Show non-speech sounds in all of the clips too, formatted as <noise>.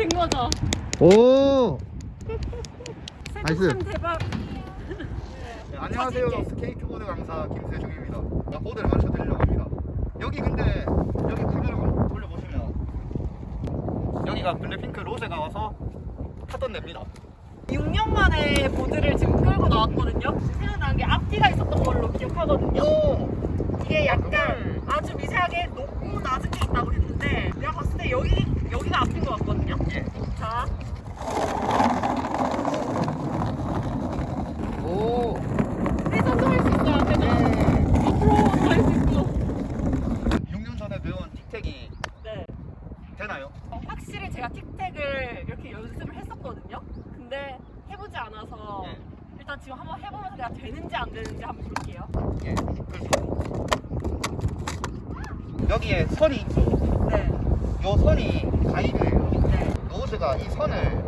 된 거죠? 오 <laughs> nice. 세탁함 대박. 네, 안녕하세요 스케이트보드 강사 김세중입니다 나 보드를 가르쳐 드리려고 합니다 여기 근데 여기 카메라 돌려보시면 여기가 블랙핑크 로제가 와서 타던 데입니다 6년 만에 보드를 지금 끌고 나왔거든요. 생각나는 게 앞뒤가 있었던 걸로 기억하거든요. 오! 이게 약간 아주 미세하게 높고 낮은 게 있다고 했는데 내가 봤을 때 여기 여기가 앞인 것 같거든요. 예. 자, 오! 회전도 할 수 있어요. 회전. 앞으로 할수 있고. 6년 전에 배운 틱택이 네. 되나요? 어, 확실히 제가 틱택을 이렇게 연습을 했었거든요. 근데 해보지 않아서 예. 일단 지금 한번 해보면서 내가 되는지 안 되는지 한번 볼게요. 예. 여기에 선이 있죠. 네. 요 선이 가이드예요. 네. 노즈가 이 선을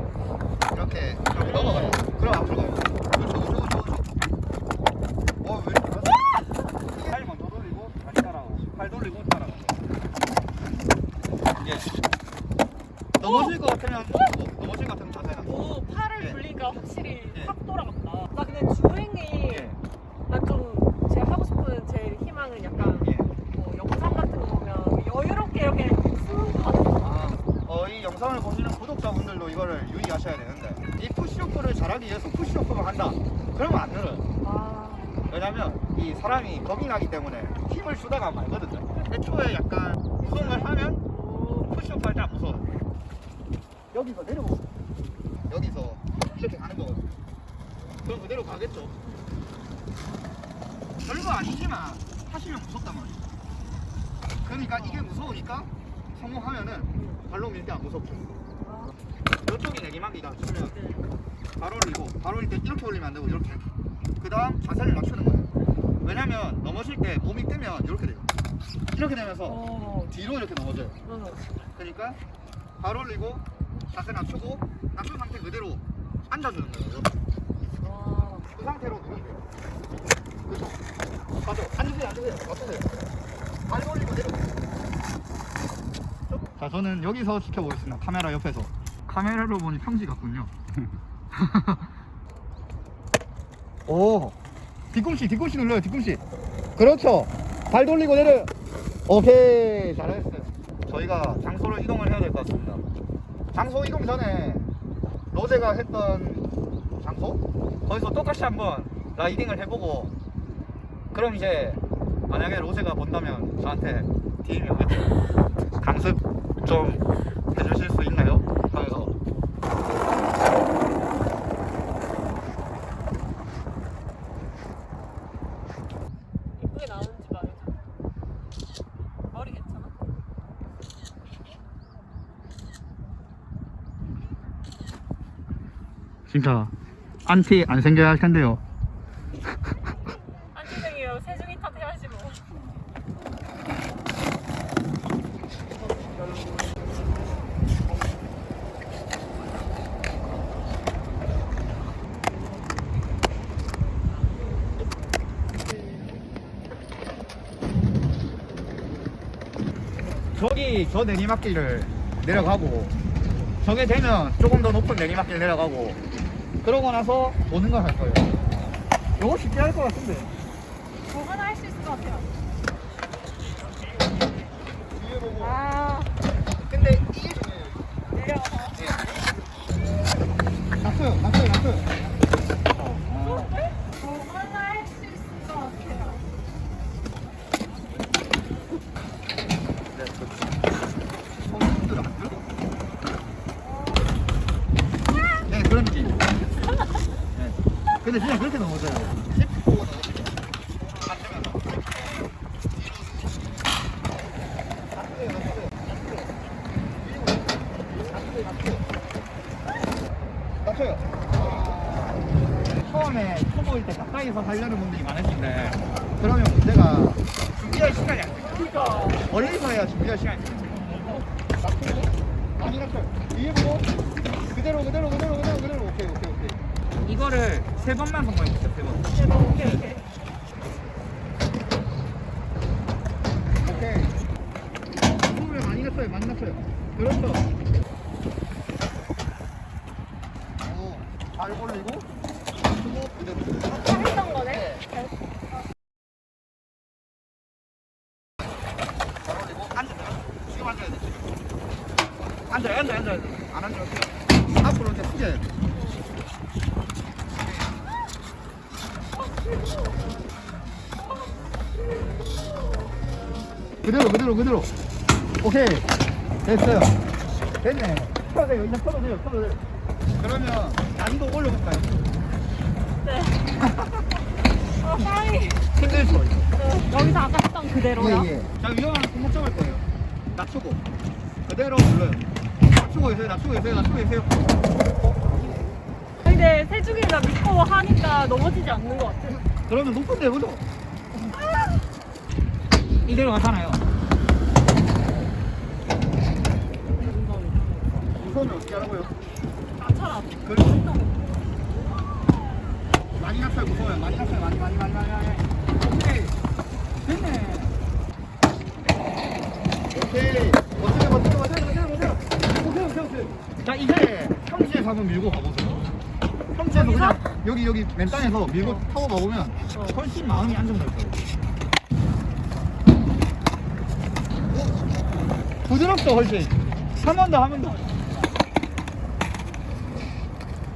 이렇게 이렇게 넘어가요. 그럼 앞으로 가요. 그렇죠, 그렇죠, 그렇죠, 그렇죠. 어, 왜 이렇게 하지? 팔 먼저 돌리고 다시 따라가고, 팔 돌리고 따라가고. 예. 넘어질 것 같으면 멈추고, 넘어질 것 같으면 자세가. 오, 팔을 예. 돌리니까 확실히 예. 확 돌아갔다. 나 근데 주행이 예. 난좀 제가 하고 싶은 제 희망은 약간 예. 뭐 영상 같은 거 보면 여유롭게 이렇게 쓱 가는 거. 아, 어, 이 영상을 보시는 구독자분들도 이거를 유의하셔야 되는데 이 푸시오프를 잘하기 위해서 푸시오프만 한다. 그러면 안 늘어요. 아, 왜냐면 이 사람이 겁이 나기 때문에 힘을 주다가 말거든요. 애초에 약간 우승을 하면 오, 푸시오프 할 때 안 무서워요. 여기서 내려오고. 여기서 이렇게 가는 거거든요. 그럼 그대로 가겠죠. 별거 아니지만 하시면 무섭단 말이에요. 그러니까 이게 무서우니까 성공하면은 발로 밀 때 안 무섭죠. 아, 이쪽이 내리막이다 치면 네. 발 올리고 발 올릴 때 이렇게 올리면 안 되고 이렇게 그 다음 자세를 낮추는 거예요 왜냐면 넘어질 때 몸이 뜨면 이렇게 돼요 이렇게 되면서 어, 뒤로 이렇게 넘어져요 어. 그러니까 발 올리고 자세 낮추고 낮춘 상태 그대로 앉아주는 거예요 이렇게. 와. 그 상태로 누르면 돼요 그죠? 맞아 앉으세요 앉으세요 맞추세요 발 올리고 내려 자 저는 여기서 지켜보겠습니다 카메라 옆에서 카메라로 보니 평지 같군요. <laughs> 오 뒤꿈치 뒤꿈치 눌러요 뒤꿈치. 그렇죠. 발 돌리고 내려. 오케이 잘했어요. 저희가 장소를 이동을 해야 될 것 같습니다. 장소 이동 전에 로제가 했던 장소? 거기서 똑같이 한번 라이딩을 해보고 그럼 이제 만약에 로제가 본다면 저한테 DM이 오겠죠? 강습 좀 해주실 수 있나요? 하면서 예쁘게 나오는지 말해줘. 머리 괜찮아? 진짜 안티 안 생겨야 할 텐데요 안티생이에요. 세중이 탓해야지 뭐. 저기 저 내리막길을 내려가고 저게 되면 조금 더 높은 내리막길 내려가고 그러고 나서 오는 걸 할 거예요. 이거 쉽게 할 것 같은데. 뭐 하나 할 수 있을 것 같아요. 아, 근데 이게 중요해요 내려와서. 낮춰요 낮춰요 낮춰요 뭐 하나 할 수 있을 것 같아요. 손들 안 들어? 네 그런 느낌 네. 근데 그냥 그렇게 넘어져요. 가까이서 하려는 분들이 많으신데 그러면 문제가 준비할 시간이 안 돼요. 그니까. 멀리서 해야 준비할 시간이 낮춰요. 위에 보고? 그대로 그대로 그대로 그대로 그대로 오케이 오케이 오케 이거를 세 번만 성공해주세요 세 번. 세 번. 오케이 오케이. 오케이. 스물에 많이 갔어요 많이 갔어요. 그렇죠. 오발 올리고 발 올리고 앉아. 지금 앉아야 돼. 앉아 앉아 앉아. 안 앉아. 앞으로 이제 숙여야 돼. 그대로 그대로 그대로. 오케이. 됐어요. 됐네. 펴세요. 이제 펴세요. 펴세요. 그러면 난도 올려볼까요? 네. <laughs> 어, 빨리. 힘들죠 네, 여기서 아까 했던 그대로요. 예 예. 자 위험한 잡을 거예요. 낮추고. 그대로 눌러요. 낮추고 계세요. 낮추고 계세요. 낮추고 계세요 근데 세중이가 믿고 하니까 넘어지지 않는 것 같아. 그러면 높은 데 해보죠. 이대로 가잖아요. 손을 어떻게 하라고요? 나처럼. 그렇죠 많이 낮춰요 무서워요. 많이 낮춰요 많이 많이 많이 많이 많이. 오케이. 됐네. 오케이. 버텨요 버텨요 버텨요 버텨요 오케이 오케이 오케이. 자 이제 평지에서 한번 밀고 가보세요 평지에서 그냥 여기 여기 맨 땅에서 밀고 타고 가보면 훨씬 마음이 안정될 거예요. 오, 부드럽죠 훨씬. 한 번 더 한 번 더.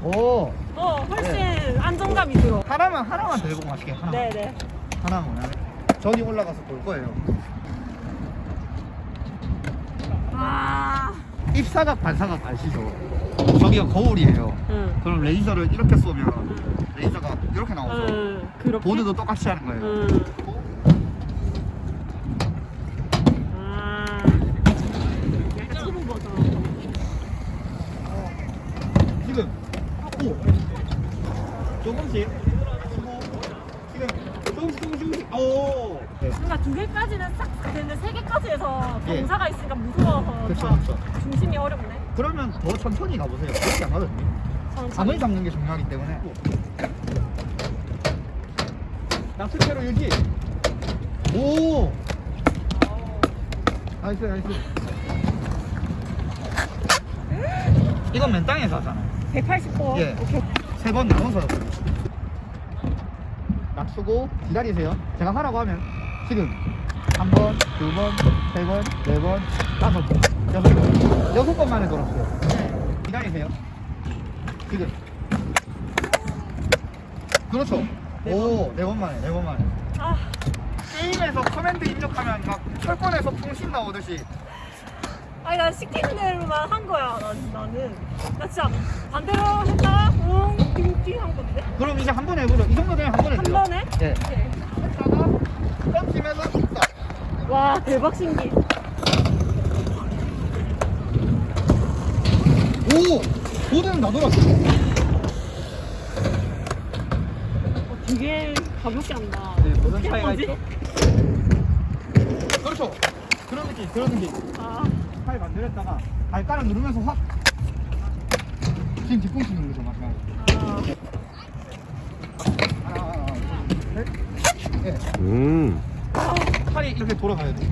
오. 어, 훨씬 안정감이 들어. 하나만 하나만 더 해보고 마실게요 하나 네네. 하나만 하나 전이 올라가서 볼 거예요. 아. 입사각 반사각 아시죠? 저기가 거울이에요 응. 그럼 레이저를 이렇게 쏘면 레이저가 이렇게 나오죠 응. 보드도 똑같이 하는 거예요 응. 아. 초보 버전. 지금 오 조금씩 치고 지금 조금씩 조금씩 조금씩 오 네. 뭔가 두 개까지는 싹 되는데 세 개까지 해서 예. 경사가 있으니까 무서워서 그쵸 다 그쵸 중심이 어렵네. 그러면 더 천천히 가보세요 그렇게 안 가거든요. 감을 잡는 게 중요하기 때문에 낙수체로 유지 오 nice nice 이건 맨 땅에서 하잖아요 180도. 예. 오케이. 세번 나눠서 낙수고 기다리세요. 제가 하라고 하면 지금 한 번, 두 번, 세 번, 네 번, 다섯 번, 여섯 번 여섯 번 만에 돌았어요. 기다리세요. 지금. 그렇죠. 오, 네 번 만에, 네 번 만에. 아, 게임에서 command 입력하면 막 철권에서 풍신 나오듯이. 아니 난 시키는 대로만 한 거야. 난, 나는. 나 진짜 반대로 했다가 웅 띵띵 한 건데. 그럼 이제 한 번 해보죠 이 정도 되면 한 번 한 딱와 대박 신기. 오! 보드는 다 돌았어 어, 되게 가볍게 한다. 네, 무슨 차이가? 있죠? 그렇죠. 그런 느낌, 그런 느낌. 아, 팔 만들었다가 발가락 누르면서 확. 지금 뒤꿈치 누르죠, 마지막에. 아, 하나, 둘, 셋. 네. 음. 팔이 이렇게 돌아가야 돼.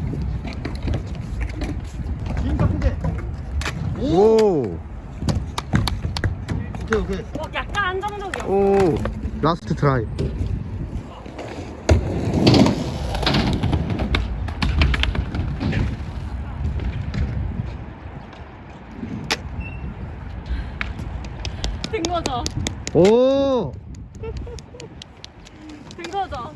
진짜 크게. 오! 오. 오케이, 오케이. 어, 약간 안정적이야. 오. last try. 된 거죠. 오. 된 거죠.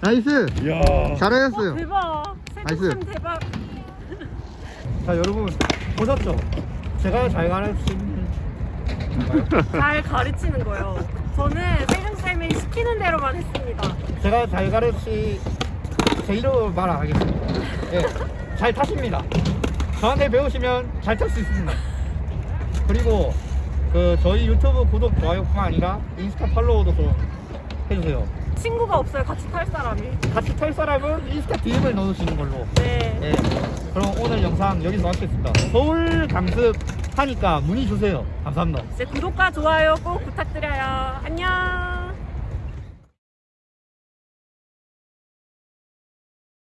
nice. 이야. 어, 잘하셨어요. 대박. nice. 세종쌤 대박. 자, 여러분. 보셨죠? 제가 잘한 건가요? <laughs> 잘 가르치는 거예요. 저는 세종쌤이 시키는 대로만 했습니다. 제가 잘 가르치 제 이름을 말안 하겠습니다. 예, 잘 타십니다. 저한테 배우시면 잘 탈 수 있습니다. 그리고 그 저희 유튜브 구독 좋아요뿐만 아니라 인스타 follow도 좀 해주세요. 친구가 없어요. 같이 탈 사람이. 같이 탈 사람은 인스타 DM을 넣어주시는 걸로. 네. 예. 그럼 오늘 영상 여기서 마치겠습니다. 서울 강습 하니까 문의 주세요. 감사합니다. 이제 구독과 좋아요 꼭 부탁드려요. 안녕.